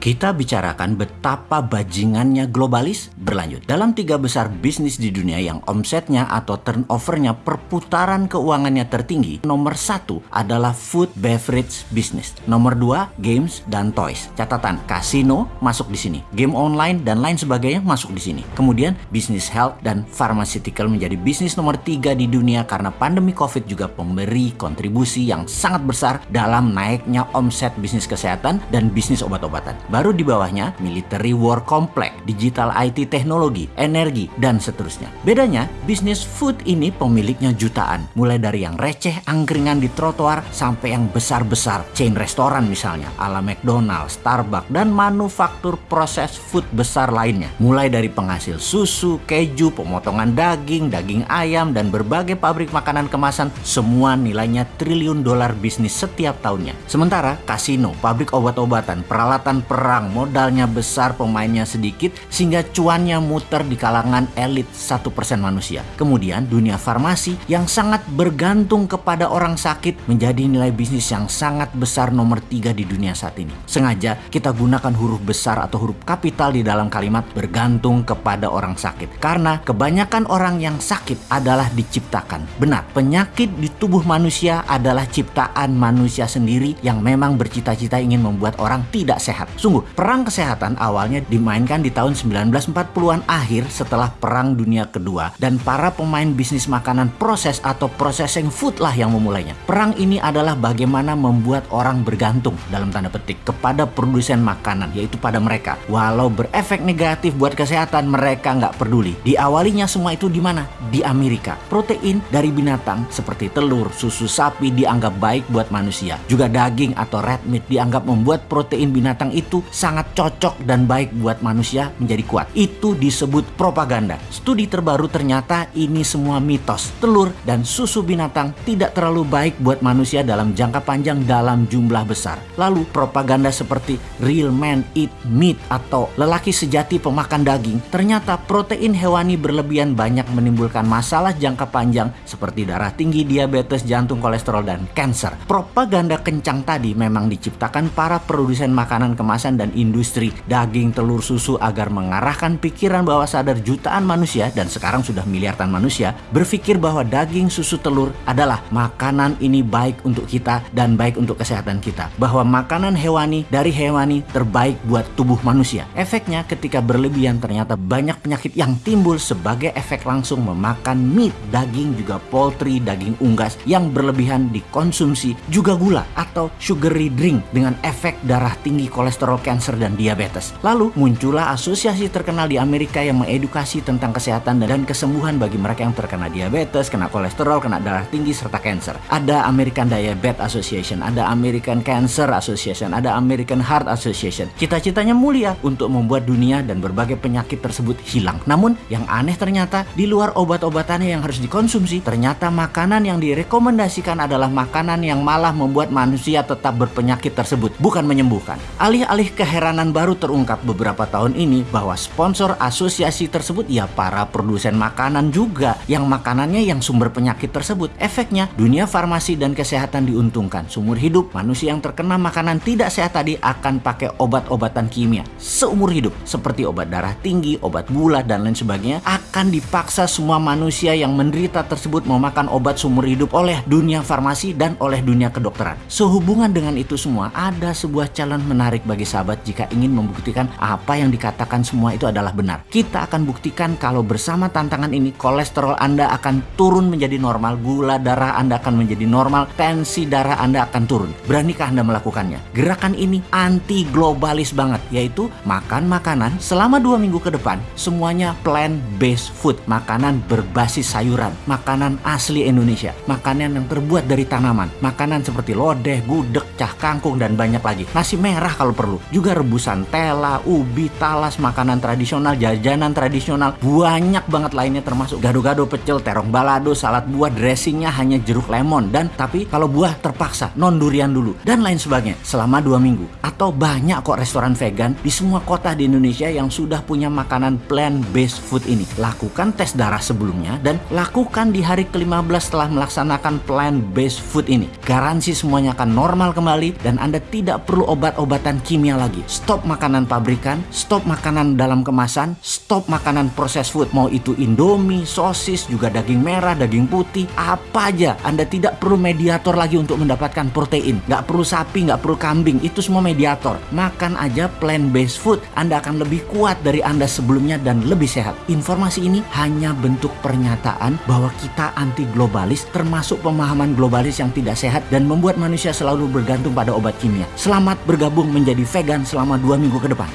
kita bicarakan betapa bajingannya globalis berlanjut. Dalam tiga besar bisnis di dunia yang omsetnya atau turnovernya perputaran keuangannya tertinggi, nomor satu adalah food beverage business. Nomor dua, games dan toys. Catatan, kasino masuk di sini. Game online dan lain sebagainya masuk di sini. Kemudian, bisnis health dan pharmaceutical menjadi bisnis nomor tiga di dunia karena pandemi COVID juga memberi kontribusi yang sangat besar dalam naiknya omset bisnis kesehatan dan bisnis obat-obatan. Baru di bawahnya military war complex, digital IT teknologi, energi, dan seterusnya. Bedanya, bisnis food ini pemiliknya jutaan. Mulai dari yang receh, angkringan di trotoar, sampai yang besar-besar, chain restoran misalnya, ala McDonald, Starbucks, dan manufaktur proses food besar lainnya. Mulai dari penghasil susu, keju, pemotongan daging, daging ayam, dan berbagai pabrik makanan kemasan, semua nilainya triliun dolar bisnis setiap tahunnya. Sementara, kasino, pabrik obat-obatan, peralatan per perang, modalnya besar, pemainnya sedikit, sehingga cuannya muter di kalangan elit 1% manusia. Kemudian dunia farmasi yang sangat bergantung kepada orang sakit menjadi nilai bisnis yang sangat besar nomor tiga di dunia saat ini. Sengaja kita gunakan huruf besar atau huruf kapital di dalam kalimat bergantung kepada orang sakit. Karena kebanyakan orang yang sakit adalah diciptakan. Benar, penyakit di tubuh manusia adalah ciptaan manusia sendiri yang memang bercita-cita ingin membuat orang tidak sehat. Sungguh, perang kesehatan awalnya dimainkan di tahun 1940-an akhir setelah Perang Dunia Kedua dan para pemain bisnis makanan proses atau processing food lah yang memulainya. Perang ini adalah bagaimana membuat orang bergantung dalam tanda petik kepada produsen makanan yaitu pada mereka. Walau berefek negatif buat kesehatan mereka nggak peduli. Diawalinya semua itu di mana? Di Amerika. Protein dari binatang seperti telur, susu sapi dianggap baik buat manusia. Juga daging atau red meat dianggap membuat protein binatang itu sangat cocok dan baik buat manusia menjadi kuat. Itu disebut propaganda. Studi terbaru ternyata ini semua mitos. Telur dan susu binatang tidak terlalu baik buat manusia dalam jangka panjang dalam jumlah besar. Lalu propaganda seperti real man eat meat atau lelaki sejati pemakan daging ternyata protein hewani berlebihan banyak menimbulkan masalah jangka panjang seperti darah tinggi, diabetes, jantung, kolesterol, dan kanker. Propaganda kencang tadi memang diciptakan para produsen makanan kemasan dan industri daging, telur, susu agar mengarahkan pikiran bawah sadar jutaan manusia dan sekarang sudah miliaran manusia berpikir bahwa daging, susu, telur adalah makanan ini baik untuk kita dan baik untuk kesehatan kita. Bahwa makanan hewani dari hewani terbaik buat tubuh manusia. Efeknya ketika berlebihan ternyata banyak penyakit yang timbul sebagai efek langsung memakan meat, daging juga poultry, daging unggas yang berlebihan dikonsumsi juga gula atau sugary drink dengan efek darah tinggi kolesterol kanker dan diabetes. Lalu muncullah asosiasi terkenal di Amerika yang mengedukasi tentang kesehatan dan kesembuhan bagi mereka yang terkena diabetes, kena kolesterol, kena darah tinggi, serta kanker. Ada American Diabetes Association, ada American Cancer Association, ada American Heart Association. Cita-citanya mulia untuk membuat dunia dan berbagai penyakit tersebut hilang. Namun yang aneh ternyata di luar obat-obatannya yang harus dikonsumsi, ternyata makanan yang direkomendasikan adalah makanan yang malah membuat manusia tetap berpenyakit tersebut, bukan menyembuhkan. Alih-alih keheranan baru terungkap beberapa tahun ini bahwa sponsor asosiasi tersebut ya para produsen makanan juga yang makanannya yang sumber penyakit tersebut. Efeknya dunia farmasi dan kesehatan diuntungkan. Sumur hidup manusia yang terkena makanan tidak sehat tadi akan pakai obat-obatan kimia seumur hidup seperti obat darah tinggi, obat gula dan lain sebagainya akan dipaksa semua manusia yang menderita tersebut memakan obat seumur hidup oleh dunia farmasi dan oleh dunia kedokteran. Sehubungan dengan itu semua ada sebuah calon menarik bagi saya sahabat jika ingin membuktikan apa yang dikatakan semua itu adalah benar. Kita akan buktikan kalau bersama tantangan ini kolesterol Anda akan turun menjadi normal, gula darah Anda akan menjadi normal, tensi darah Anda akan turun. Beranikah Anda melakukannya? Gerakan ini anti globalis banget, yaitu makan makanan selama dua minggu ke depan semuanya plant-based food, makanan berbasis sayuran, makanan asli Indonesia, makanan yang terbuat dari tanaman, makanan seperti lodeh, gudeg, cah kangkung dan banyak lagi. Nasi merah kalau perlu juga rebusan tela, ubi, talas, makanan tradisional, jajanan tradisional, banyak banget lainnya termasuk gado-gado pecel, terong balado, salad buah, dressingnya hanya jeruk lemon. Dan tapi kalau buah terpaksa non durian dulu. Dan lain sebagainya. Selama dua minggu. Atau banyak kok restoran vegan di semua kota di Indonesia yang sudah punya makanan plant based food ini. Lakukan tes darah sebelumnya dan lakukan di hari ke-15 setelah melaksanakan plant based food ini. Garansi semuanya akan normal kembali dan Anda tidak perlu obat-obatan kimia lagi. Stop makanan pabrikan, stop makanan dalam kemasan, stop makanan proses food. Mau itu Indomie, sosis, juga daging merah, daging putih, apa aja. Anda tidak perlu mediator lagi untuk mendapatkan protein. Nggak perlu sapi, nggak perlu kambing. Itu semua mediator. Makan aja plant-based food. Anda akan lebih kuat dari Anda sebelumnya dan lebih sehat. Informasi ini hanya bentuk pernyataan bahwa kita anti globalis termasuk pemahaman globalis yang tidak sehat dan membuat manusia selalu bergantung pada obat kimia. Selamat bergabung menjadi vegan selama dua minggu ke depan.